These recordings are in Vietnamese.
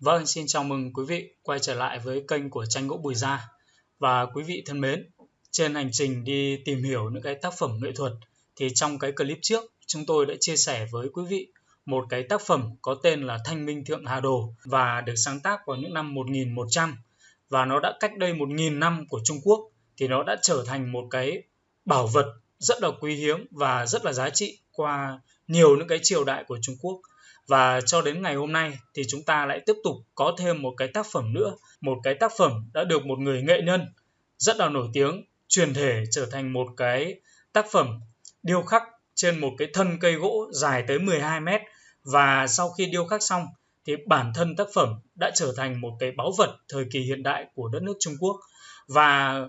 Vâng, xin chào mừng quý vị quay trở lại với kênh của tranh gỗ Bùi Gia. Và quý vị thân mến, trên hành trình đi tìm hiểu những cái tác phẩm nghệ thuật thì trong cái clip trước chúng tôi đã chia sẻ với quý vị một cái tác phẩm có tên là Thanh Minh Thượng Hà Đồ và được sáng tác vào những năm 1100 và nó đã cách đây 1.000 năm của Trung Quốc thì nó đã trở thành một cái bảo vật rất là quý hiếm và rất là giá trị qua nhiều những cái triều đại của Trung Quốc và cho đến ngày hôm nay thì chúng ta lại tiếp tục có thêm một cái tác phẩm nữa một cái tác phẩm đã được một người nghệ nhân rất là nổi tiếng truyền thể trở thành một cái tác phẩm điêu khắc trên một cái thân cây gỗ dài tới 12 mét. Và sau khi điêu khắc xong thì bản thân tác phẩm đã trở thành một cái báu vật thời kỳ hiện đại của đất nước Trung Quốc. Và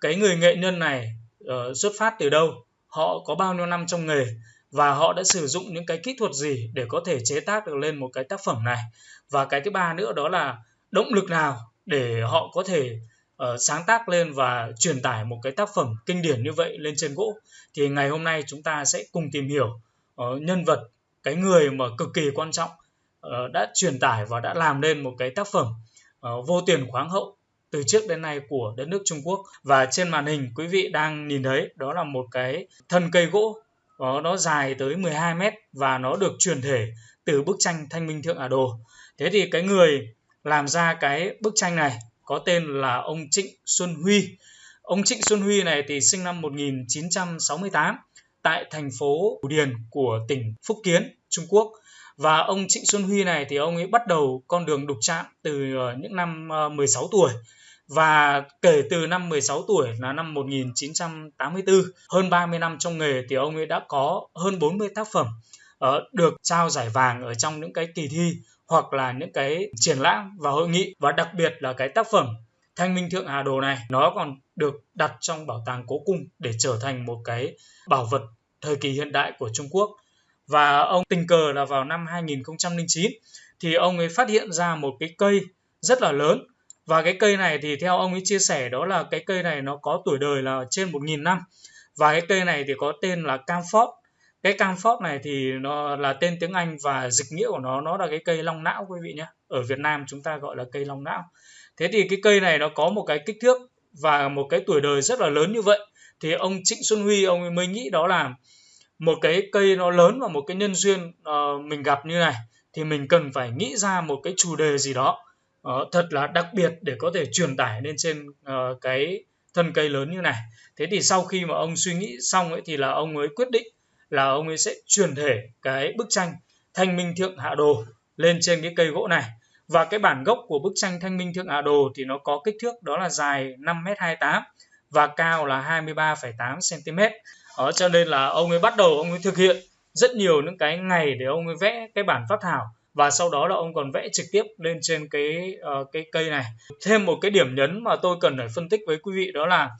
cái người nghệ nhân này uh, xuất phát từ đâu? Họ có bao nhiêu năm trong nghề? Và họ đã sử dụng những cái kỹ thuật gì để có thể chế tác được lên một cái tác phẩm này? Và cái thứ ba nữa đó là động lực nào để họ có thể uh, sáng tác lên và truyền tải một cái tác phẩm kinh điển như vậy lên trên gỗ? Thì ngày hôm nay chúng ta sẽ cùng tìm hiểu uh, nhân vật cái người mà cực kỳ quan trọng uh, đã truyền tải và đã làm nên một cái tác phẩm uh, vô tiền khoáng hậu từ trước đến nay của đất nước Trung Quốc. Và trên màn hình quý vị đang nhìn thấy đó là một cái thân cây gỗ đó, nó dài tới 12 mét và nó được truyền thể từ bức tranh Thanh Minh Thượng Ả Đồ. Thế thì cái người làm ra cái bức tranh này có tên là ông Trịnh Xuân Huy. Ông Trịnh Xuân Huy này thì sinh năm 1968 tại thành phố Phủ Điền của tỉnh Phúc Kiến, Trung Quốc. Và ông Trịnh Xuân Huy này thì ông ấy bắt đầu con đường đục chạm từ ờ, những năm ờ, 16 tuổi và kể từ năm 16 tuổi là năm 1984, hơn 30 năm trong nghề thì ông ấy đã có hơn 40 tác phẩm uh, được trao giải vàng ở trong những cái kỳ thi hoặc là những cái triển lãm và hội nghị và đặc biệt là cái tác phẩm Thanh Minh Thượng Hà Đồ này nó còn được đặt trong bảo tàng Cố Cung để trở thành một cái bảo vật thời kỳ hiện đại của Trung Quốc. Và ông tình cờ là vào năm 2009 thì ông ấy phát hiện ra một cái cây rất là lớn và cái cây này thì theo ông ấy chia sẻ đó là cái cây này nó có tuổi đời là trên 1.000 năm. Và cái cây này thì có tên là camphor cái camphor này thì nó là tên tiếng Anh và dịch nghĩa của nó nó là cái cây long não quý vị nhé. Ở Việt Nam chúng ta gọi là cây long não. Thế thì cái cây này nó có một cái kích thước và một cái tuổi đời rất là lớn như vậy. Thì ông Trịnh Xuân Huy ông ấy mới nghĩ đó là một cái cây nó lớn và một cái nhân duyên uh, mình gặp như này thì mình cần phải nghĩ ra một cái chủ đề gì đó uh, thật là đặc biệt để có thể truyền tải lên trên uh, cái thân cây lớn như này. Thế thì sau khi mà ông suy nghĩ xong ấy thì là ông ấy quyết định là ông ấy sẽ truyền thể cái bức tranh thanh minh thượng hạ đồ lên trên cái cây gỗ này. Và cái bản gốc của bức tranh thanh minh thượng hạ đồ thì nó có kích thước đó là dài 5m28 và cao là 23,8 cm đó cho nên là ông ấy bắt đầu ông ấy thực hiện rất nhiều những cái ngày để ông ấy vẽ cái bản phát thảo và sau đó là ông còn vẽ trực tiếp lên trên cái uh, cái cây này. Thêm một cái điểm nhấn mà tôi cần phải phân tích với quý vị đó là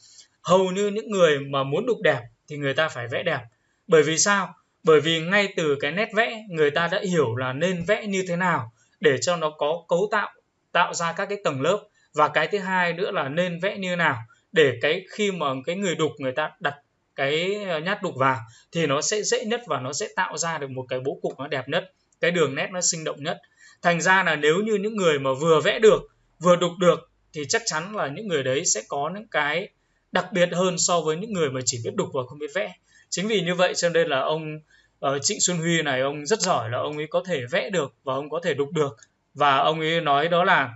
hầu như những người mà muốn đục đẹp thì người ta phải vẽ đẹp. Bởi vì sao? Bởi vì ngay từ cái nét vẽ người ta đã hiểu là nên vẽ như thế nào để cho nó có cấu tạo tạo ra các cái tầng lớp. Và cái thứ hai nữa là nên vẽ như nào để cái khi mà cái người đục người ta đặt cái ờ, nhát đục vào thì nó sẽ dễ nhất và nó sẽ tạo ra được một cái bố cục nó đẹp nhất cái đường nét nó sinh động nhất. Thành ra là nếu như những người mà vừa vẽ được vừa đục được thì chắc chắn là những người đấy sẽ có những cái đặc biệt hơn so với những người mà chỉ biết đục và không biết vẽ. Chính vì như vậy cho nên là ông uh, Trịnh Xuân Huy này ông rất giỏi là ông ấy có thể vẽ được và ông có thể đục được. Và ông ấy nói đó là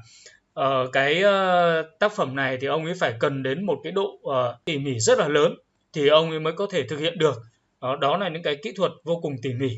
uh, cái uh, tác phẩm này thì ông ấy phải cần đến một cái độ uh, tỉ mỉ rất là lớn thì ông ấy mới có thể thực hiện được. Đó, đó là những cái kỹ thuật vô cùng tỉ mỉ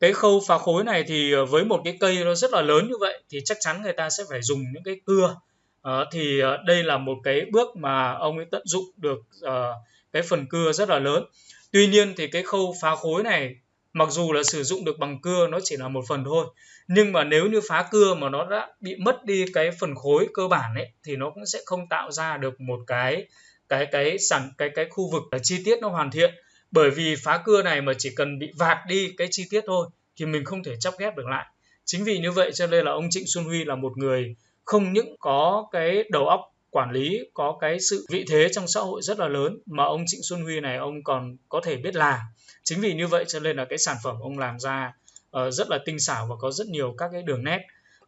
cái khâu phá khối này thì ờ, với một cái cây nó rất là lớn như vậy thì chắc chắn người ta sẽ phải dùng những cái cưa. À, thì ờ, đây là một cái bước mà ông ấy tận dụng được à, cái phần cưa rất là lớn. Tuy nhiên thì cái khâu phá khối này mặc dù là sử dụng được bằng cưa nó chỉ là một phần thôi nhưng mà nếu như phá cưa mà nó đã bị mất đi cái phần khối cơ bản ấy thì nó cũng sẽ không tạo ra được một cái cái cái sản cái cái khu vực là chi tiết nó hoàn thiện. Bởi vì phá cưa này mà chỉ cần bị vạt đi cái chi tiết thôi thì mình không thể chắp ghép được lại. Chính vì như vậy cho nên là ông Trịnh Xuân Huy là một người không những có cái đầu óc quản lý có cái sự vị thế trong xã hội rất là lớn mà ông Trịnh Xuân Huy này ông còn có thể biết làm. Chính vì như vậy cho nên là cái sản phẩm ông làm ra uh, rất là tinh xảo và có rất nhiều các cái đường nét.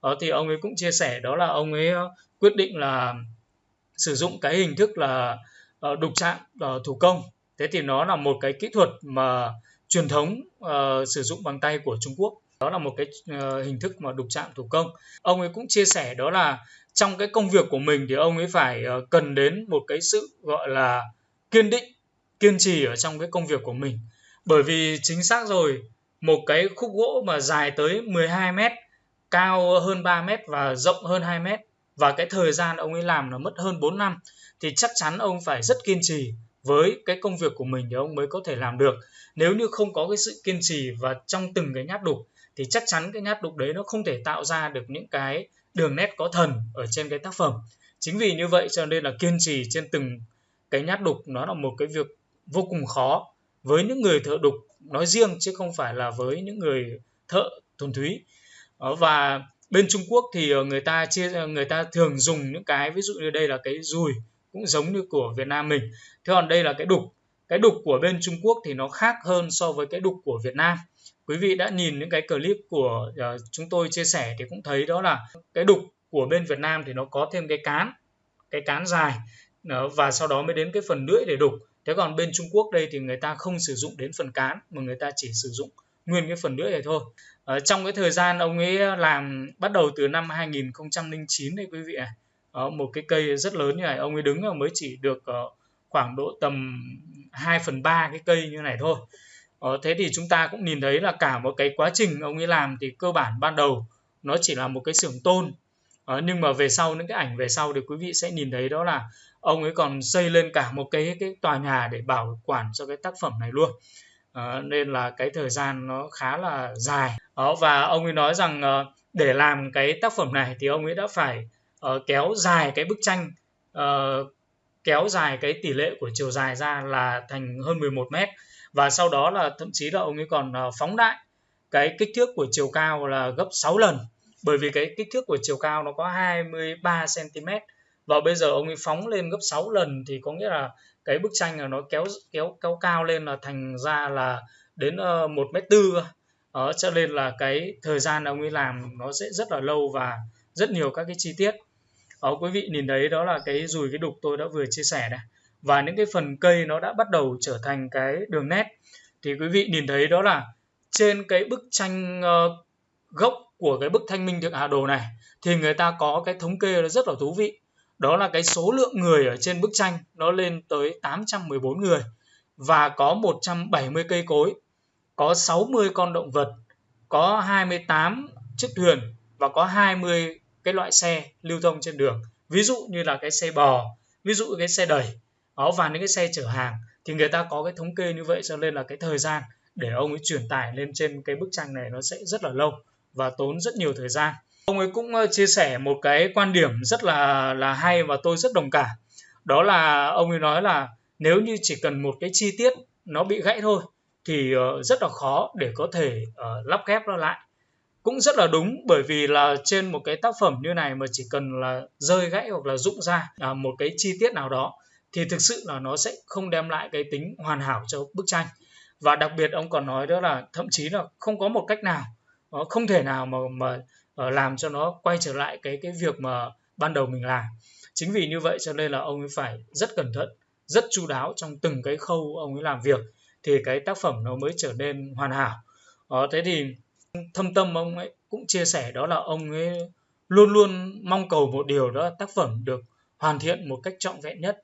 Đó thì ông ấy cũng chia sẻ đó là ông ấy ờ, quyết định là sử dụng cái hình thức là đục chạm thủ công. Thế thì nó là một cái kỹ thuật mà truyền thống uh, sử dụng bằng tay của Trung Quốc. Đó là một cái uh, hình thức mà đục chạm thủ công. Ông ấy cũng chia sẻ đó là trong cái công việc của mình thì ông ấy phải uh, cần đến một cái sự gọi là kiên định kiên trì ở trong cái công việc của mình. Bởi vì chính xác rồi một cái khúc gỗ mà dài tới 12 mét cao hơn 3 mét và rộng hơn 2 mét và cái thời gian ông ấy làm là mất hơn 4 năm thì chắc chắn ông phải rất kiên trì với cái công việc của mình thì ông mới có thể làm được. Nếu như không có cái sự kiên trì và trong từng cái nhát đục, thì chắc chắn cái nhát đục đấy nó không thể tạo ra được những cái đường nét có thần ở trên cái tác phẩm. Chính vì như vậy cho nên là kiên trì trên từng cái nhát đục nó là một cái việc vô cùng khó với những người thợ đục nói riêng chứ không phải là với những người thợ thuần túy. Ờ, và bên Trung Quốc thì ờ, người ta chia, người ta thường dùng những cái, ví dụ như đây là cái dùi cũng giống như của Việt Nam mình. Thế còn đây là cái đục. Cái đục của bên Trung Quốc thì nó khác hơn so với cái đục của Việt Nam. Quý vị đã nhìn những cái clip của uh, chúng tôi chia sẻ thì cũng thấy đó là cái đục của bên Việt Nam thì nó có thêm cái cán cái cán dài ờ, và sau đó mới đến cái phần lưỡi để đục. Thế còn bên Trung Quốc đây thì người ta không sử dụng đến phần cán mà người ta chỉ sử dụng nguyên cái phần lưỡi này thôi. Ở trong cái thời gian ông ấy làm bắt đầu từ năm 2009 đấy quý vị ạ đó, một cái cây rất lớn như này ông ấy đứng mới chỉ được ờ, khoảng độ tầm 2 phần 3 cái cây như này thôi. Ờ, thế thì chúng ta cũng nhìn thấy là cả một cái quá trình ông ấy làm thì cơ bản ban đầu nó chỉ là một cái xưởng tôn. Ờ, nhưng mà về sau những cái ảnh về sau thì quý vị sẽ nhìn thấy đó là ông ấy còn xây lên cả một cái cái tòa nhà để bảo quản cho cái tác phẩm này luôn. Ờ, nên là cái thời gian nó khá là dài. Đó, và ông ấy nói rằng để làm cái tác phẩm này thì ông ấy đã phải uh, kéo dài cái bức tranh uh, kéo dài cái tỷ lệ của chiều dài ra là thành hơn 11 mét. Và sau đó là thậm chí là ông ấy còn uh, phóng đại cái kích thước của chiều cao là gấp 6 lần. Bởi vì cái kích thước của chiều cao nó có 23 cm và bây giờ ông ấy phóng lên gấp 6 lần thì có nghĩa là cái bức tranh là nó kéo kéo kéo cao lên là thành ra là đến một mét tư đó, cho nên là cái thời gian ông ấy làm nó sẽ rất là lâu và rất nhiều các cái chi tiết đó, quý vị nhìn thấy đó là cái dùi cái đục tôi đã vừa chia sẻ này. Và những cái phần cây nó đã bắt đầu trở thành cái đường nét. Thì quý vị nhìn thấy đó là trên cái bức tranh uh, gốc của cái bức thanh minh thượng hà đồ này thì người ta có cái thống kê rất là thú vị. Đó là cái số lượng người ở trên bức tranh nó lên tới 814 người và có 170 cây cối có 60 con động vật có 28 chiếc thuyền và có 20 cái loại xe lưu thông trên đường. Ví dụ như là cái xe bò ví dụ cái xe đẩy đó và những cái xe chở hàng thì người ta có cái thống kê như vậy cho nên là cái thời gian để ông ấy truyền tải lên trên cái bức tranh này nó sẽ rất là lâu và tốn rất nhiều thời gian. Ông ấy cũng ờ, chia sẻ một cái quan điểm rất là là hay và tôi rất đồng cảm. Đó là ông ấy nói là nếu như chỉ cần một cái chi tiết nó bị gãy thôi thì ờ, rất là khó để có thể uh, lắp ghép nó lại cũng rất là đúng bởi vì là trên một cái tác phẩm như này mà chỉ cần là rơi gãy hoặc là rụng ra à, một cái chi tiết nào đó thì thực sự là nó sẽ không đem lại cái tính hoàn hảo cho bức tranh. Và đặc biệt ông còn nói đó là thậm chí là không có một cách nào nó không thể nào mà mà ờ, làm cho nó quay trở lại cái cái việc mà ban đầu mình làm. Chính vì như vậy cho nên là ông ấy phải rất cẩn thận rất chu đáo trong từng cái khâu ông ấy làm việc thì cái tác phẩm nó mới trở nên hoàn hảo. Đó, thế thì thâm tâm ông ấy cũng chia sẻ đó là ông ấy luôn luôn mong cầu một điều đó là tác phẩm được hoàn thiện một cách trọn vẹn nhất.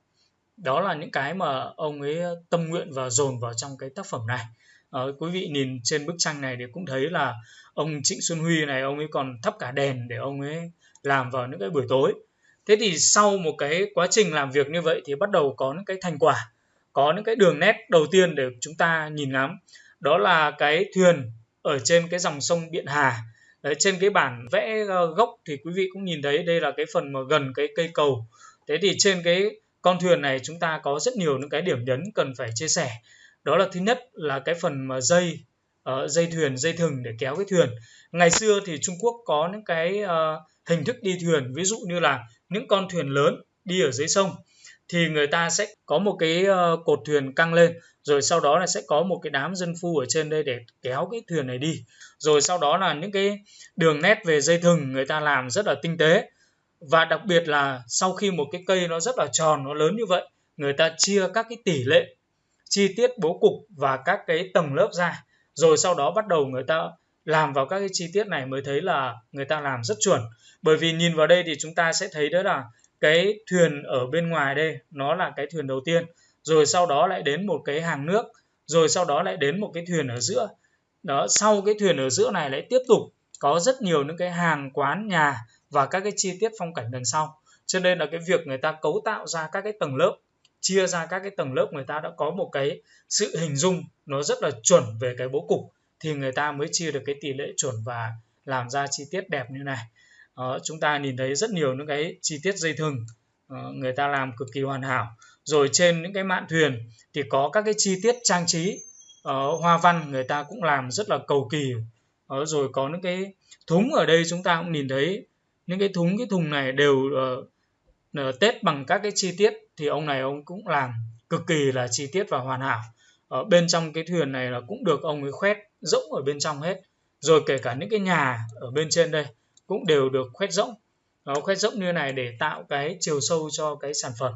Đó là những cái mà ông ấy tâm nguyện và dồn vào trong cái tác phẩm này. À, quý vị nhìn trên bức tranh này thì cũng thấy là ông Trịnh Xuân Huy này ông ấy còn thắp cả đèn để ông ấy làm vào những cái buổi tối. Thế thì sau một cái quá trình làm việc như vậy thì bắt đầu có những cái thành quả có những cái đường nét đầu tiên để chúng ta nhìn ngắm. Đó là cái thuyền ở trên cái dòng sông Biện Hà. Đấy, trên cái bản vẽ ờ, gốc thì quý vị cũng nhìn thấy đây là cái phần mà gần cái cây cầu. Thế thì trên cái con thuyền này chúng ta có rất nhiều những cái điểm nhấn cần phải chia sẻ. Đó là thứ nhất là cái phần mà dây uh, dây thuyền dây thừng để kéo cái thuyền. Ngày xưa thì Trung Quốc có những cái uh, hình thức đi thuyền. Ví dụ như là những con thuyền lớn đi ở dưới sông thì người ta sẽ có một cái ờ, cột thuyền căng lên, rồi sau đó là sẽ có một cái đám dân phu ở trên đây để kéo cái thuyền này đi. Rồi sau đó là những cái đường nét về dây thừng người ta làm rất là tinh tế. Và đặc biệt là sau khi một cái cây nó rất là tròn, nó lớn như vậy, người ta chia các cái tỷ lệ, chi tiết bố cục và các cái tầng lớp ra. Rồi sau đó bắt đầu người ta làm vào các cái chi tiết này mới thấy là người ta làm rất chuẩn. Bởi vì nhìn vào đây thì chúng ta sẽ thấy đó là cái thuyền ở bên ngoài đây, nó là cái thuyền đầu tiên. Rồi sau đó lại đến một cái hàng nước, rồi sau đó lại đến một cái thuyền ở giữa. Đó, sau cái thuyền ở giữa này lại tiếp tục có rất nhiều những cái hàng quán nhà và các cái chi tiết phong cảnh đằng sau. Cho nên là cái việc người ta cấu tạo ra các cái tầng lớp, chia ra các cái tầng lớp người ta đã có một cái sự hình dung nó rất là chuẩn về cái bố cục, thì người ta mới chia được cái tỷ lệ chuẩn và làm ra chi tiết đẹp như này uh, chúng ta nhìn thấy rất nhiều những cái chi tiết dây thừng uh, người ta làm cực kỳ hoàn hảo. Rồi trên những cái mạn thuyền thì có các cái chi tiết trang trí uh, hoa văn người ta cũng làm rất là cầu kỳ. Uh, rồi có những cái thúng ở đây chúng ta cũng nhìn thấy những cái thúng cái thùng này đều uh, tết bằng các cái chi tiết thì ông này ông cũng làm cực kỳ là chi tiết và hoàn hảo. Ở bên trong cái thuyền này là cũng được ông ấy khoét rỗng ở bên trong hết. Rồi kể cả những cái nhà ở bên trên đây cũng đều được khoét rỗng. Nó khoét rỗng như này để tạo cái chiều sâu cho cái sản phẩm.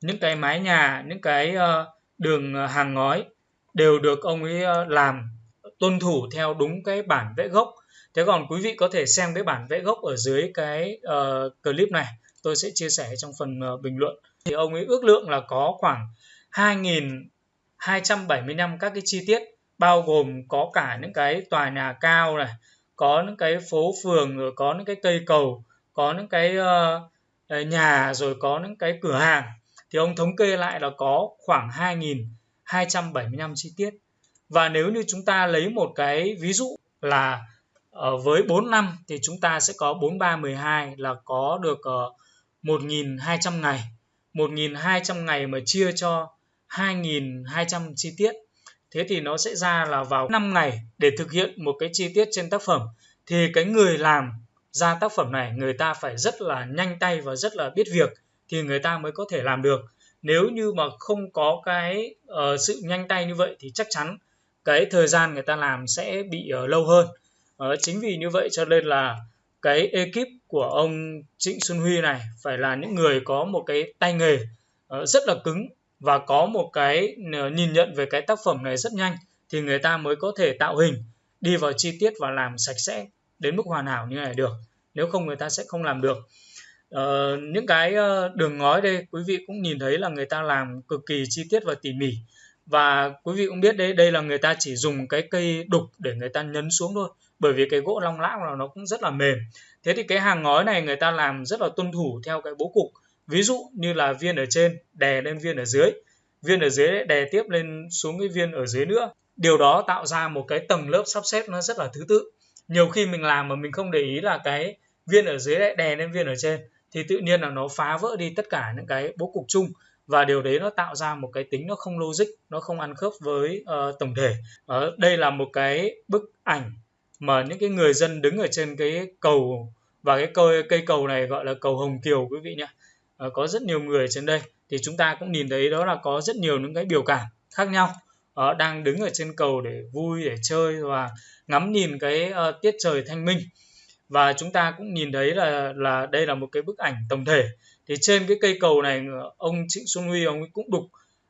Những cái mái nhà những cái ờ, đường ờ, hàng ngói đều được ông ấy ờ, làm tuân thủ theo đúng cái bản vẽ gốc. Thế còn quý vị có thể xem cái bản vẽ gốc ở dưới cái uh, clip này tôi sẽ chia sẻ trong phần uh, bình luận. Thì ông ấy ước lượng là có khoảng 2.275 các cái chi tiết bao gồm có cả những cái tòa nhà cao này có những cái phố phường rồi có những cái cây cầu có những cái uh, nhà rồi có những cái cửa hàng thì ông thống kê lại là có khoảng 2.275 chi tiết. Và nếu như chúng ta lấy một cái ví dụ là ở với 4 năm thì chúng ta sẽ có 4312 là có được uh, 1.200 ngày. 1.200 ngày mà chia cho 2.200 chi tiết thế thì nó sẽ ra là vào 5 ngày để thực hiện một cái chi tiết trên tác phẩm. Thì cái người làm ra tác phẩm này người ta phải rất là nhanh tay và rất là biết việc thì người ta mới có thể làm được. Nếu như mà không có cái uh, sự nhanh tay như vậy thì chắc chắn cái thời gian người ta làm sẽ bị uh, lâu hơn. Uh, chính vì như vậy cho nên là cái ekip của ông Trịnh Xuân Huy này phải là những người có một cái tay nghề uh, rất là cứng và có một cái ờ, nhìn nhận về cái tác phẩm này rất nhanh thì người ta mới có thể tạo hình đi vào chi tiết và làm sạch sẽ đến mức hoàn hảo như này được. Nếu không người ta sẽ không làm được. Ờ, những cái ờ, đường ngói đây quý vị cũng nhìn thấy là người ta làm cực kỳ chi tiết và tỉ mỉ. Và quý vị cũng biết đấy đây là người ta chỉ dùng cái cây đục để người ta nhấn xuống thôi bởi vì cái gỗ long lão là nó cũng rất là mềm. Thế thì cái hàng ngói này người ta làm rất là tuân thủ theo cái bố cục ví dụ như là viên ở trên đè lên viên ở dưới. Viên ở dưới đè tiếp lên xuống cái viên ở dưới nữa. Điều đó tạo ra một cái tầng lớp sắp xếp nó rất là thứ tự. Nhiều khi mình làm mà mình không để ý là cái viên ở dưới lại đè lên viên ở trên thì tự nhiên là nó phá vỡ đi tất cả những cái bố cục chung. Và điều đấy nó tạo ra một cái tính nó không logic nó không ăn khớp với uh, tổng thể. Uh, đây là một cái bức ảnh mà những cái người dân đứng ở trên cái cầu và cái cây cây cầu này gọi là cầu Hồng Kiều quý vị nhé uh, có rất nhiều người trên đây. Thì chúng ta cũng nhìn thấy đó là có rất nhiều những cái biểu cảm khác nhau. Uh, đang đứng ở trên cầu để vui để chơi và ngắm nhìn cái uh, tiết trời thanh minh. Và chúng ta cũng nhìn thấy là là đây là một cái bức ảnh tổng thể. Thì trên cái cây cầu này ông Trịnh Xuân Huy ông ấy cũng đục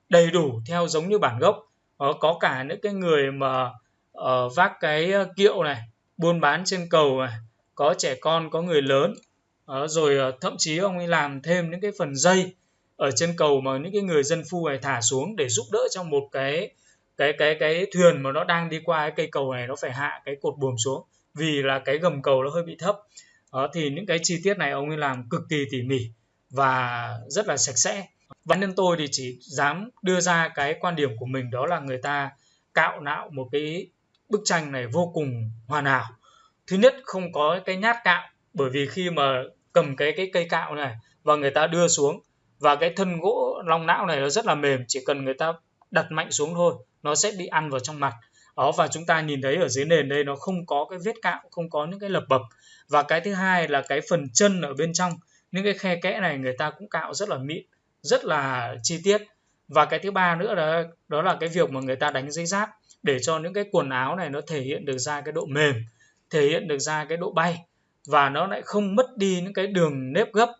đầy đủ theo giống như bản gốc. Uh, có cả những cái người mà uh, vác cái kiệu này buôn bán trên cầu này. Có trẻ con có người lớn đó, rồi ờ, thậm chí ông ấy làm thêm những cái phần dây ở trên cầu mà những cái người dân phu này thả xuống để giúp đỡ cho một cái cái cái cái thuyền mà nó đang đi qua cái cây cầu này nó phải hạ cái cột buồm xuống vì là cái gầm cầu nó hơi bị thấp. Đó, thì những cái chi tiết này ông ấy làm cực kỳ tỉ mỉ và rất là sạch sẽ. Và nhân tôi thì chỉ dám đưa ra cái quan điểm của mình đó là người ta cạo nạo một cái bức tranh này vô cùng hoàn hảo. Thứ nhất không có cái nhát cạo bởi vì khi mà cầm cái cái cây cạo này và người ta đưa xuống. Và cái thân gỗ long não này nó rất là mềm, chỉ cần người ta đặt mạnh xuống thôi, nó sẽ bị ăn vào trong mặt. Đó, và chúng ta nhìn thấy ở dưới nền đây nó không có cái vết cạo, không có những cái lập bập. Và cái thứ hai là cái phần chân ở bên trong, những cái khe kẽ này người ta cũng cạo rất là mịn, rất là chi tiết. Và cái thứ ba nữa đó đó là cái việc mà người ta đánh giấy giáp để cho những cái quần áo này nó thể hiện được ra cái độ mềm, thể hiện được ra cái độ bay và nó lại không mất đi những cái đường nếp gấp.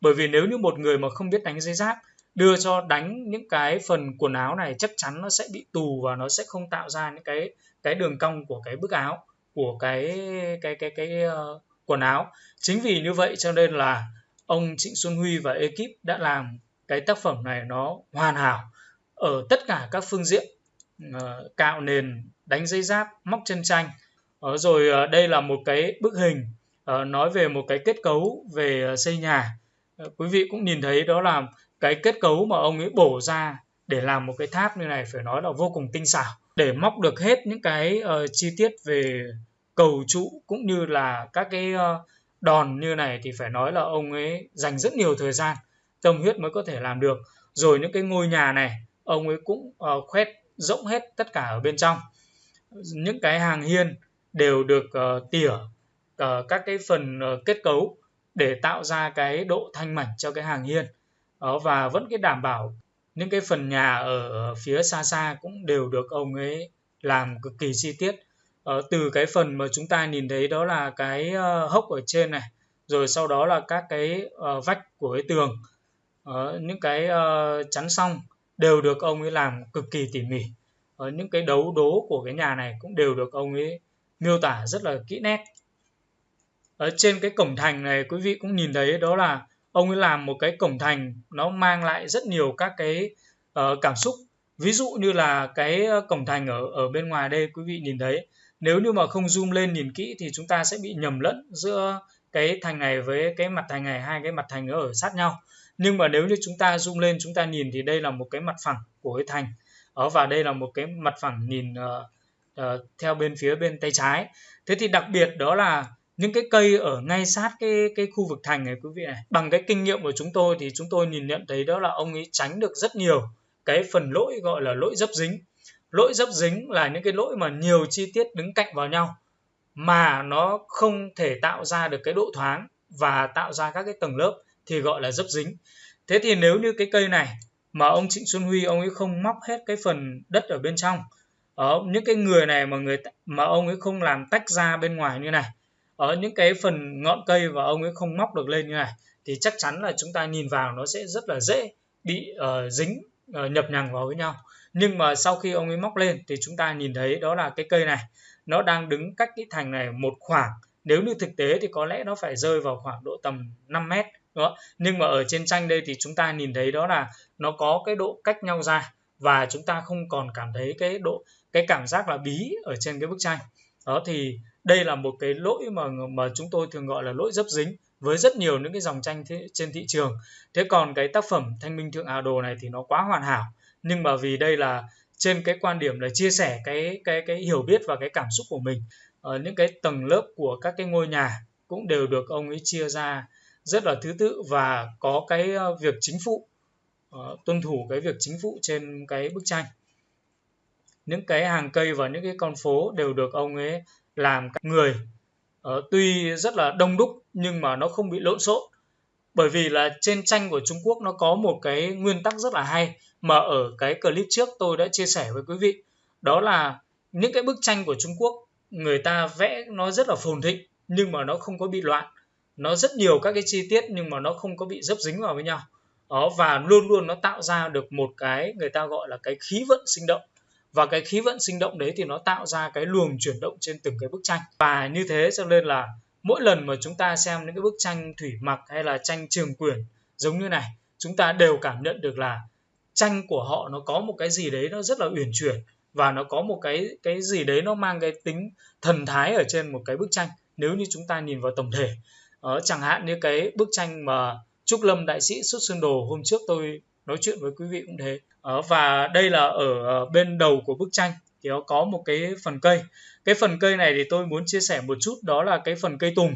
Bởi vì nếu như một người mà không biết đánh dây giáp đưa cho đánh những cái phần quần áo này chắc chắn nó sẽ bị tù và nó sẽ không tạo ra những cái cái đường cong của cái bức áo của cái cái cái cái uh, quần áo. Chính vì như vậy cho nên là ông Trịnh Xuân Huy và ekip đã làm cái tác phẩm này nó hoàn hảo ở tất cả các phương diện. Uh, cạo nền đánh dây giáp móc chân tranh uh, ờ, rồi uh, đây là một cái bức hình uh, nói về một cái kết cấu về ờ, xây nhà. Uh, quý vị cũng nhìn thấy đó là cái kết cấu mà ông ấy bổ ra để làm một cái tháp như này phải nói là vô cùng tinh xảo. Để móc được hết những cái uh, chi tiết về cầu trụ cũng như là các cái uh, đòn như này thì phải nói là ông ấy dành rất nhiều thời gian tâm huyết mới có thể làm được. Rồi những cái ngôi nhà này ông ấy cũng uh, khoét rộng hết tất cả ở bên trong. Những cái hàng hiên đều được uh, tỉa uh, các cái phần uh, kết cấu để tạo ra cái độ thanh mảnh cho cái hàng hiên. Đó và vẫn cái đảm bảo những cái phần nhà ở phía xa xa cũng đều được ông ấy làm cực kỳ chi tiết. Ờ, từ cái phần mà chúng ta nhìn thấy đó là cái uh, hốc ở trên này rồi sau đó là các cái uh, vách của cái tường. Những cái uh, chắn xong đều được ông ấy làm cực kỳ tỉ mỉ. Những cái đấu đố của cái nhà này cũng đều được ông ấy miêu tả rất là kỹ nét ở trên cái cổng thành này quý vị cũng nhìn thấy đó là ông ấy làm một cái cổng thành nó mang lại rất nhiều các cái uh, cảm xúc. Ví dụ như là cái ờ, cổng thành ở ở bên ngoài đây quý vị nhìn thấy. Nếu như mà không zoom lên nhìn kỹ thì chúng ta sẽ bị nhầm lẫn giữa cái thành này với cái mặt thành này hai cái mặt thành nó ở sát nhau. Nhưng mà nếu như chúng ta zoom lên chúng ta nhìn thì đây là một cái mặt phẳng của cái thành. Ở và đây là một cái mặt phẳng nhìn uh, uh, theo bên phía bên tay trái. Thế thì đặc biệt đó là những cái cây ở ngay sát cái cái khu vực thành này quý vị này, bằng cái kinh nghiệm của chúng tôi thì chúng tôi nhìn nhận thấy đó là ông ấy tránh được rất nhiều cái phần lỗi gọi là lỗi dấp dính. Lỗi dấp dính là những cái lỗi mà nhiều chi tiết đứng cạnh vào nhau mà nó không thể tạo ra được cái độ thoáng và tạo ra các cái tầng lớp thì gọi là dấp dính. Thế thì nếu như cái cây này mà ông Trịnh Xuân Huy, ông ấy không móc hết cái phần đất ở bên trong ở những cái người này mà người mà ông ấy không làm tách ra bên ngoài như này ở những cái phần ngọn cây và ông ấy không móc được lên như này thì chắc chắn là chúng ta nhìn vào nó sẽ rất là dễ bị uh, dính uh, nhập nhằng vào với nhau. Nhưng mà sau khi ông ấy móc lên thì chúng ta nhìn thấy đó là cái cây này. Nó đang đứng cách cái thành này một khoảng. Nếu như thực tế thì có lẽ nó phải rơi vào khoảng độ tầm 5 mét đó. nhưng mà ở trên tranh đây thì chúng ta nhìn thấy đó là nó có cái độ cách nhau ra và chúng ta không còn cảm thấy cái độ cái cảm giác là bí ở trên cái bức tranh. Đó thì đây là một cái lỗi mà mà chúng tôi thường gọi là lỗi dấp dính với rất nhiều những cái dòng tranh thế, trên thị trường. Thế còn cái tác phẩm thanh minh thượng hà đồ này thì nó quá hoàn hảo. Nhưng mà vì đây là trên cái quan điểm là chia sẻ cái cái cái hiểu biết và cái cảm xúc của mình ở những cái tầng lớp của các cái ngôi nhà cũng đều được ông ấy chia ra rất là thứ tự và có cái ờ, việc chính phụ uh, tuân thủ cái việc chính phụ trên cái bức tranh. Những cái hàng cây và những cái con phố đều được ông ấy làm các người. Uh, tuy rất là đông đúc nhưng mà nó không bị lộn xộn. Bởi vì là trên tranh của Trung Quốc nó có một cái nguyên tắc rất là hay mà ở cái clip trước tôi đã chia sẻ với quý vị. Đó là những cái bức tranh của Trung Quốc người ta vẽ nó rất là phồn thịnh nhưng mà nó không có bị loạn. Nó rất nhiều các cái chi tiết nhưng mà nó không có bị dấp dính vào với nhau. Đó và luôn luôn nó tạo ra được một cái người ta gọi là cái khí vận sinh động và cái khí vận sinh động đấy thì nó tạo ra cái luồng chuyển động trên từng cái bức tranh. Và như thế cho nên là mỗi lần mà chúng ta xem những cái bức tranh thủy mặc hay là tranh trường quyển giống như này chúng ta đều cảm nhận được là tranh của họ nó có một cái gì đấy nó rất là uyển chuyển và nó có một cái cái gì đấy nó mang cái tính thần thái ở trên một cái bức tranh nếu như chúng ta nhìn vào tổng thể. Ờ, chẳng hạn như cái bức tranh mà Trúc Lâm đại sĩ xuất sơn đồ hôm trước tôi nói chuyện với quý vị cũng thế. Ờ, và đây là ở ờ, bên đầu của bức tranh thì nó có một cái phần cây. Cái phần cây này thì tôi muốn chia sẻ một chút đó là cái phần cây tùng.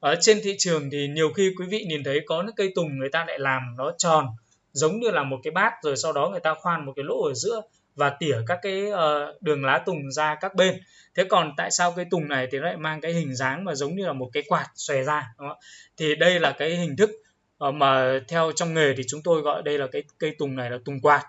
Ở trên thị trường thì nhiều khi quý vị nhìn thấy có những cây tùng người ta lại làm nó tròn giống như là một cái bát rồi sau đó người ta khoan một cái lỗ ở giữa và tỉa các cái uh, đường lá tùng ra các bên. Thế còn tại sao cây tùng này thì nó lại mang cái hình dáng mà giống như là một cái quạt xòe ra đúng không? thì đây là cái hình thức uh, mà theo trong nghề thì chúng tôi gọi đây là cái cây tùng này là tùng quạt.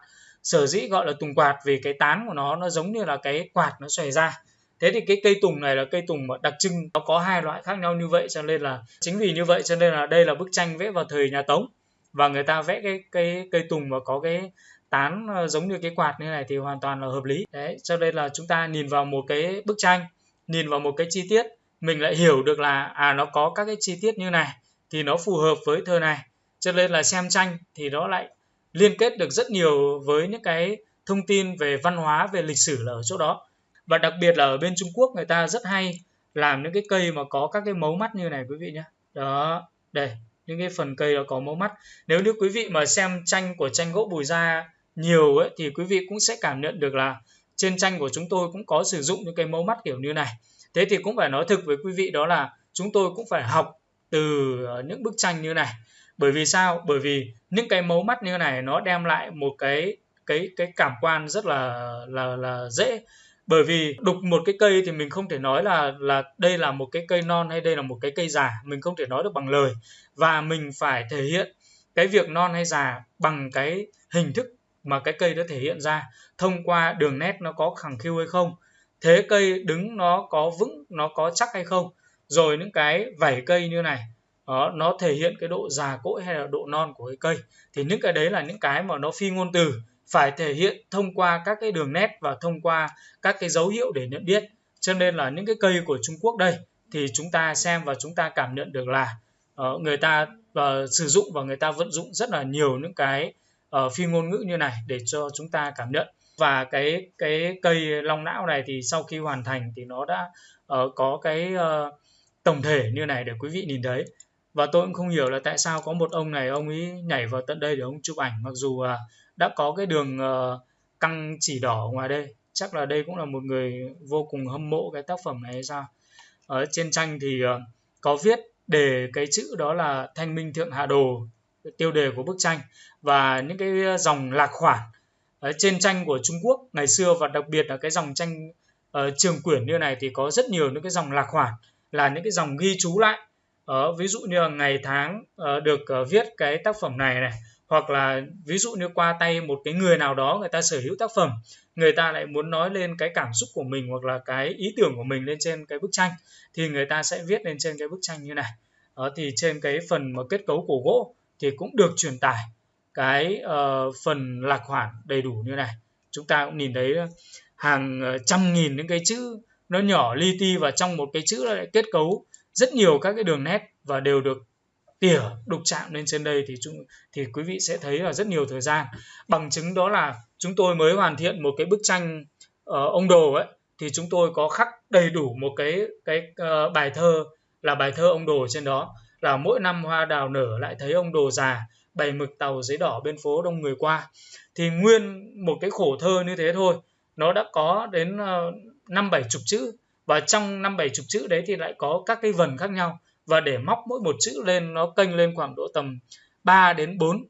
Sở dĩ gọi là tùng quạt vì cái tán của nó nó giống như là cái quạt nó xòe ra. Thế thì cái cây tùng này là cây tùng đặc trưng nó có hai loại khác nhau như vậy cho nên là chính vì như vậy cho nên là đây là bức tranh vẽ vào thời nhà tống. Và người ta vẽ cái cây cây tùng và có cái tán ờ, giống như cái quạt như này thì hoàn toàn là hợp lý. Đấy cho nên là chúng ta nhìn vào một cái bức tranh nhìn vào một cái chi tiết mình lại hiểu được là à nó có các cái chi tiết như này thì nó phù hợp với thơ này. Cho nên là xem tranh thì nó lại liên kết được rất nhiều với những cái thông tin về văn hóa, về lịch sử là ở chỗ đó. Và đặc biệt là ở bên Trung Quốc người ta rất hay làm những cái cây mà có các cái mấu mắt như này, quý vị nhé đó, đây, những cái phần cây nó có mấu mắt. Nếu như quý vị mà xem tranh của tranh gỗ bùi gia nhiều ấy, thì quý vị cũng sẽ cảm nhận được là trên tranh của chúng tôi cũng có sử dụng những cái mấu mắt kiểu như này. Thế thì cũng phải nói thực với quý vị đó là chúng tôi cũng phải học từ ờ, những bức tranh như này. Bởi vì sao? Bởi vì những cái mấu mắt như này nó đem lại một cái cái cái cảm quan rất là là là dễ. Bởi vì đục một cái cây thì mình không thể nói là là đây là một cái cây non hay đây là một cái cây già. Mình không thể nói được bằng lời. Và mình phải thể hiện cái việc non hay già bằng cái hình thức mà cái cây đã thể hiện ra. Thông qua đường nét nó có khẳng khiu hay không? Thế cây đứng nó có vững, nó có chắc hay không? Rồi những cái vảy cây như này đó, nó thể hiện cái độ già cỗi hay là độ non của cái cây. Thì những cái đấy là những cái mà nó phi ngôn từ phải thể hiện thông qua các cái đường nét và thông qua các cái dấu hiệu để nhận biết. Cho nên là những cái cây của Trung Quốc đây thì chúng ta xem và chúng ta cảm nhận được là uh, người ta uh, sử dụng và người ta vận dụng rất là nhiều những cái uh, phi ngôn ngữ như này để cho chúng ta cảm nhận. Và cái cái cây long não này thì sau khi hoàn thành thì nó đã uh, có cái uh, tổng thể như này để quý vị nhìn thấy. Và tôi cũng không hiểu là tại sao có một ông này ông ấy nhảy vào tận đây để ông chụp ảnh mặc dù uh, đã có cái đường uh, căng chỉ đỏ ngoài đây. Chắc là đây cũng là một người vô cùng hâm mộ cái tác phẩm này hay sao? Ở trên tranh thì uh, có viết để cái chữ đó là thanh minh thượng hạ đồ tiêu đề của bức tranh và những cái dòng lạc khoản. Ở trên tranh của Trung Quốc ngày xưa và đặc biệt là cái dòng tranh uh, trường quyển như này thì có rất nhiều những cái dòng lạc khoản là những cái dòng ghi chú lại. Uh, ví dụ như là ngày tháng uh, được uh, viết cái tác phẩm này này hoặc là ví dụ như qua tay một cái người nào đó người ta sở hữu tác phẩm người ta lại muốn nói lên cái cảm xúc của mình hoặc là cái ý tưởng của mình lên trên cái bức tranh thì người ta sẽ viết lên trên cái bức tranh như này. Đó thì trên cái phần mà kết cấu của gỗ thì cũng được truyền tải cái uh, phần lạc khoản đầy đủ như này. Chúng ta cũng nhìn thấy hàng trăm nghìn những cái chữ nó nhỏ li ti và trong một cái chữ lại kết cấu rất nhiều các cái đường nét và đều được tỉa đục chạm lên trên đây thì chúng thì quý vị sẽ thấy là rất nhiều thời gian. Bằng chứng đó là chúng tôi mới hoàn thiện một cái bức tranh uh, ông đồ ấy thì chúng tôi có khắc đầy đủ một cái cái uh, bài thơ là bài thơ ông đồ trên đó. Là mỗi năm hoa đào nở lại thấy ông đồ già bày mực tàu giấy đỏ bên phố đông người qua. Thì nguyên một cái khổ thơ như thế thôi. Nó đã có đến ờ, năm bảy chục chữ. Và trong năm bảy chục chữ đấy thì lại có các cái vần khác nhau. Và để móc mỗi một chữ lên nó kênh lên khoảng độ tầm 3 đến 4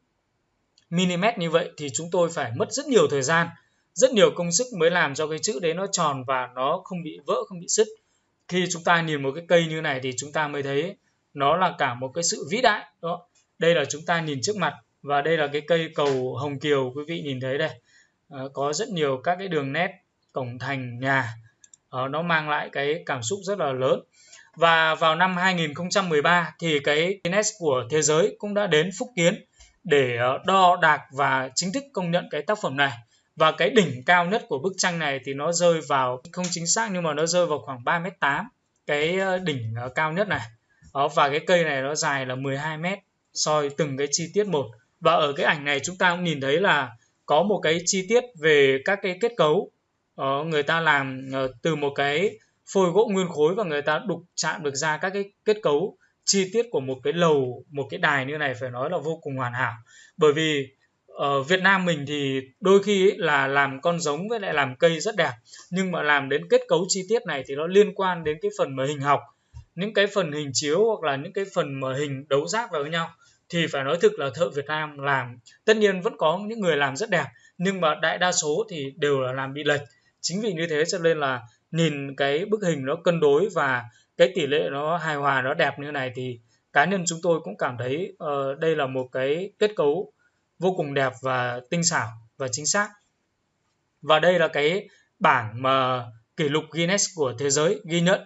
mm như vậy thì chúng tôi phải mất rất nhiều thời gian rất nhiều công sức mới làm cho cái chữ đấy nó tròn và nó không bị vỡ không bị sứt. Khi chúng ta nhìn một cái cây như này thì chúng ta mới thấy nó là cả một cái sự vĩ đại đó đây là chúng ta nhìn trước mặt và đây là cái cây cầu hồng kiều quý vị nhìn thấy đây. À, có rất nhiều các cái đường nét cổng thành nhà à, nó mang lại cái cảm xúc rất là lớn. Và vào năm 2013 thì cái Guinness của thế giới cũng đã đến Phúc Kiến để ờ, đo đạc và chính thức công nhận cái tác phẩm này. Và cái đỉnh cao nhất của bức tranh này thì nó rơi vào không chính xác nhưng mà nó rơi vào khoảng 3m8 cái ờ, đỉnh cao nhất này. Đó, và cái cây này nó dài là 12 mét soi từng cái chi tiết một. Và ở cái ảnh này chúng ta cũng nhìn thấy là có một cái chi tiết về các cái kết cấu đó, người ta làm uh, từ một cái phôi gỗ nguyên khối và người ta đục chạm được ra các cái kết cấu chi tiết của một cái lầu một cái đài như này phải nói là vô cùng hoàn hảo. Bởi vì ở Việt Nam mình thì đôi khi ấy là làm con giống với lại làm cây rất đẹp nhưng mà làm đến kết cấu chi tiết này thì nó liên quan đến cái phần mà hình học những cái phần hình chiếu hoặc là những cái phần mà hình đấu giác vào với nhau. Thì phải nói thực là thợ Việt Nam làm tất nhiên vẫn có những người làm rất đẹp nhưng mà đại đa số thì đều là làm bị lệch chính vì như thế cho nên là nhìn cái bức hình nó cân đối và cái tỷ lệ nó hài hòa nó đẹp như này thì cá nhân chúng tôi cũng cảm thấy uh, đây là một cái kết cấu vô cùng đẹp và tinh xảo và chính xác. Và đây là cái bảng mà kỷ lục Guinness của thế giới ghi nhận.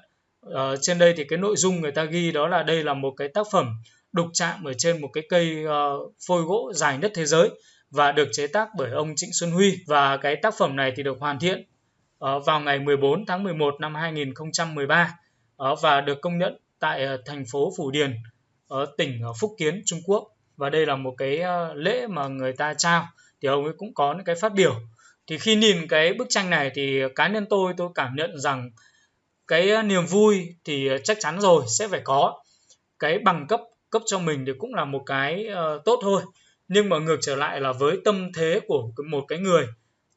Uh, trên đây thì cái nội dung người ta ghi đó là đây là một cái tác phẩm đục chạm ở trên một cái cây uh, phôi gỗ dài nhất thế giới và được chế tác bởi ông Trịnh Xuân Huy. Và cái tác phẩm này thì được hoàn thiện Ờ, vào ngày 14 tháng 11 năm 2013 ờ, và được công nhận tại ờ, thành phố Phủ Điền ở tỉnh Phúc Kiến, Trung Quốc. Và đây là một cái lễ mà người ta trao thì ông ấy cũng có những cái phát biểu. Thì khi nhìn cái bức tranh này thì cá nhân tôi tôi cảm nhận rằng cái niềm vui thì chắc chắn rồi, sẽ phải có. Cái bằng cấp cấp cho mình thì cũng là một cái tốt thôi. Nhưng mà ngược trở lại là với tâm thế của một cái người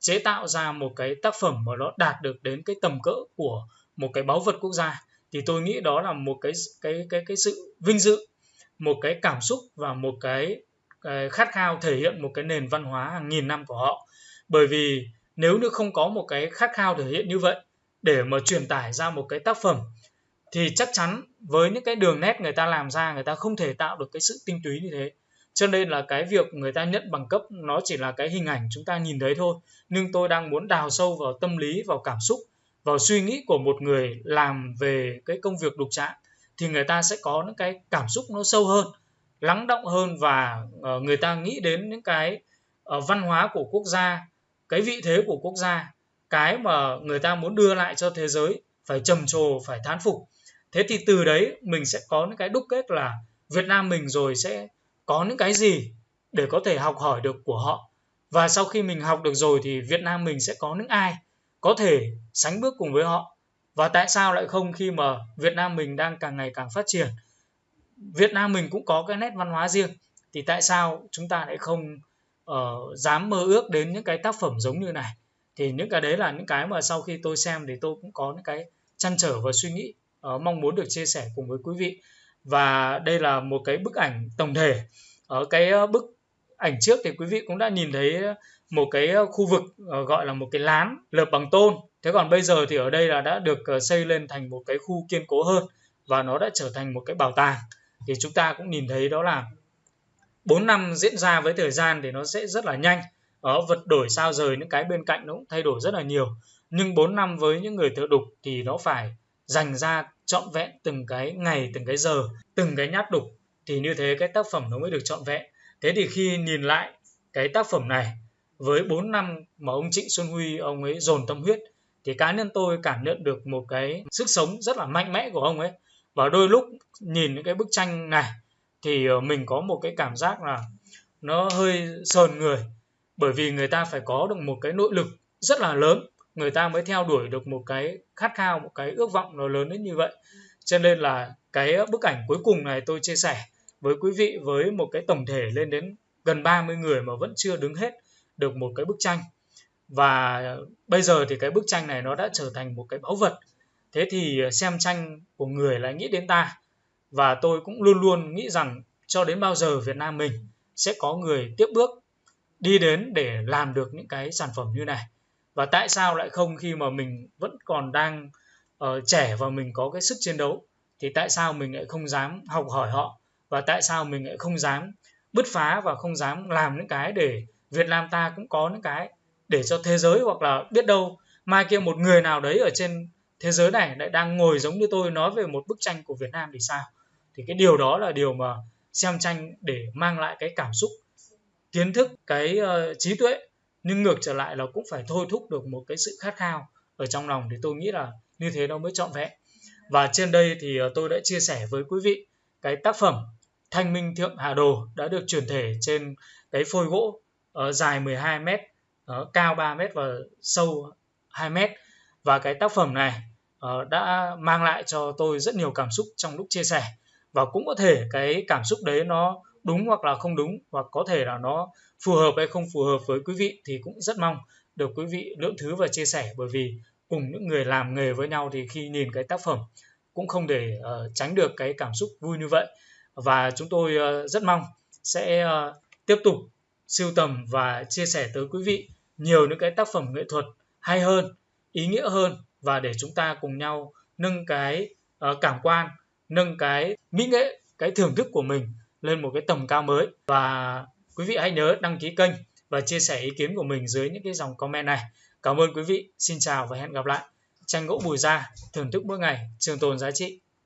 chế tạo ra một cái tác phẩm mà nó đạt được đến cái tầm cỡ của một cái báu vật quốc gia. Thì tôi nghĩ đó là một cái cái cái cái sự vinh dự một cái cảm xúc và một cái, cái khát khao thể hiện một cái nền văn hóa hàng nghìn năm của họ. Bởi vì nếu như không có một cái khát khao thể hiện như vậy để mà truyền tải ra một cái tác phẩm thì chắc chắn với những cái đường nét người ta làm ra người ta không thể tạo được cái sự tinh túy như thế cho nên là cái việc người ta nhận bằng cấp nó chỉ là cái hình ảnh chúng ta nhìn thấy thôi. Nhưng tôi đang muốn đào sâu vào tâm lý, vào cảm xúc, vào suy nghĩ của một người làm về cái công việc đục trạng thì người ta sẽ có những cái cảm xúc nó sâu hơn, lắng động hơn và ờ, người ta nghĩ đến những cái ờ, văn hóa của quốc gia, cái vị thế của quốc gia, cái mà người ta muốn đưa lại cho thế giới, phải trầm trồ, phải thán phục. Thế thì từ đấy mình sẽ có những cái đúc kết là việt nam mình rồi sẽ có những cái gì để có thể học hỏi được của họ? Và sau khi mình học được rồi thì việt nam mình sẽ có những ai có thể sánh bước cùng với họ? Và tại sao lại không khi mà việt nam mình đang càng ngày càng phát triển? Việt nam mình cũng có cái nét văn hóa riêng thì tại sao chúng ta lại không uh, dám mơ ước đến những cái tác phẩm giống như này? Thì những cái đấy là những cái mà sau khi tôi xem thì tôi cũng có những cái chăn trở và suy nghĩ uh, mong muốn được chia sẻ cùng với quý vị và đây là một cái bức ảnh tổng thể. Ở cái ờ, bức ảnh trước thì quý vị cũng đã nhìn thấy một cái ờ, khu vực ờ, gọi là một cái lán lợp bằng tôn. Thế còn bây giờ thì ở đây là đã được xây lên thành một cái khu kiên cố hơn và nó đã trở thành một cái bảo tàng. Thì chúng ta cũng nhìn thấy đó là 4 năm diễn ra với thời gian thì nó sẽ rất là nhanh. Ở vật đổi sao rời những cái bên cạnh nó cũng thay đổi rất là nhiều. Nhưng 4 năm với những người thợ đục thì nó phải dành ra trọn vẹn từng cái ngày, từng cái giờ, từng cái nhát đục, thì như thế cái tác phẩm nó mới được trọn vẹn. Thế thì khi nhìn lại cái tác phẩm này với 4 năm mà ông Trịnh Xuân Huy, ông ấy dồn tâm huyết, thì cá nhân tôi cảm nhận được một cái sức sống rất là mạnh mẽ của ông ấy. Và đôi lúc nhìn những cái bức tranh này thì ờ, mình có một cái cảm giác là nó hơi sờn người, bởi vì người ta phải có được một cái nội lực rất là lớn người ta mới theo đuổi được một cái khát khao, một cái ước vọng nó lớn đến như vậy. Cho nên là cái bức ảnh cuối cùng này tôi chia sẻ với quý vị với một cái tổng thể lên đến gần 30 người mà vẫn chưa đứng hết được một cái bức tranh. Và bây giờ thì cái bức tranh này nó đã trở thành một cái báu vật. Thế thì xem tranh của người lại nghĩ đến ta. Và tôi cũng luôn luôn nghĩ rằng cho đến bao giờ Việt Nam mình sẽ có người tiếp bước đi đến để làm được những cái sản phẩm như này và tại sao lại không khi mà mình vẫn còn đang uh, trẻ và mình có cái sức chiến đấu? Thì tại sao mình lại không dám học hỏi họ? Và tại sao mình lại không dám bứt phá và không dám làm những cái để Việt Nam ta cũng có những cái để cho thế giới hoặc là biết đâu mai kia một người nào đấy ở trên thế giới này lại đang ngồi giống như tôi nói về một bức tranh của Việt Nam thì sao? Thì cái điều đó là điều mà xem tranh để mang lại cái cảm xúc kiến thức cái uh, trí tuệ nhưng ngược trở lại là cũng phải thôi thúc được một cái sự khát khao ở trong lòng thì tôi nghĩ là như thế nó mới trọn vẹn. Và trên đây thì ờ, tôi đã chia sẻ với quý vị cái tác phẩm Thanh Minh Thượng Hà Đồ đã được truyền thể trên cái phôi gỗ uh, dài 12 m, uh, cao 3 m và sâu 2 m và cái tác phẩm này uh, đã mang lại cho tôi rất nhiều cảm xúc trong lúc chia sẻ. Và cũng có thể cái cảm xúc đấy nó đúng hoặc là không đúng hoặc có thể là nó phù hợp hay không phù hợp với quý vị thì cũng rất mong được quý vị lượng thứ và chia sẻ bởi vì cùng những người làm nghề với nhau thì khi nhìn cái tác phẩm cũng không để uh, tránh được cái cảm xúc vui như vậy. Và chúng tôi uh, rất mong sẽ uh, tiếp tục siêu tầm và chia sẻ tới quý vị nhiều những cái tác phẩm nghệ thuật hay hơn ý nghĩa hơn và để chúng ta cùng nhau nâng cái uh, cảm quan nâng cái mỹ nghệ cái thưởng thức của mình lên một cái tầm cao mới. Và quý vị hãy nhớ đăng ký kênh và chia sẻ ý kiến của mình dưới những cái dòng comment này. Cảm ơn quý vị, xin chào và hẹn gặp lại. Tranh gỗ bùi gia thưởng thức mỗi ngày trường tồn giá trị.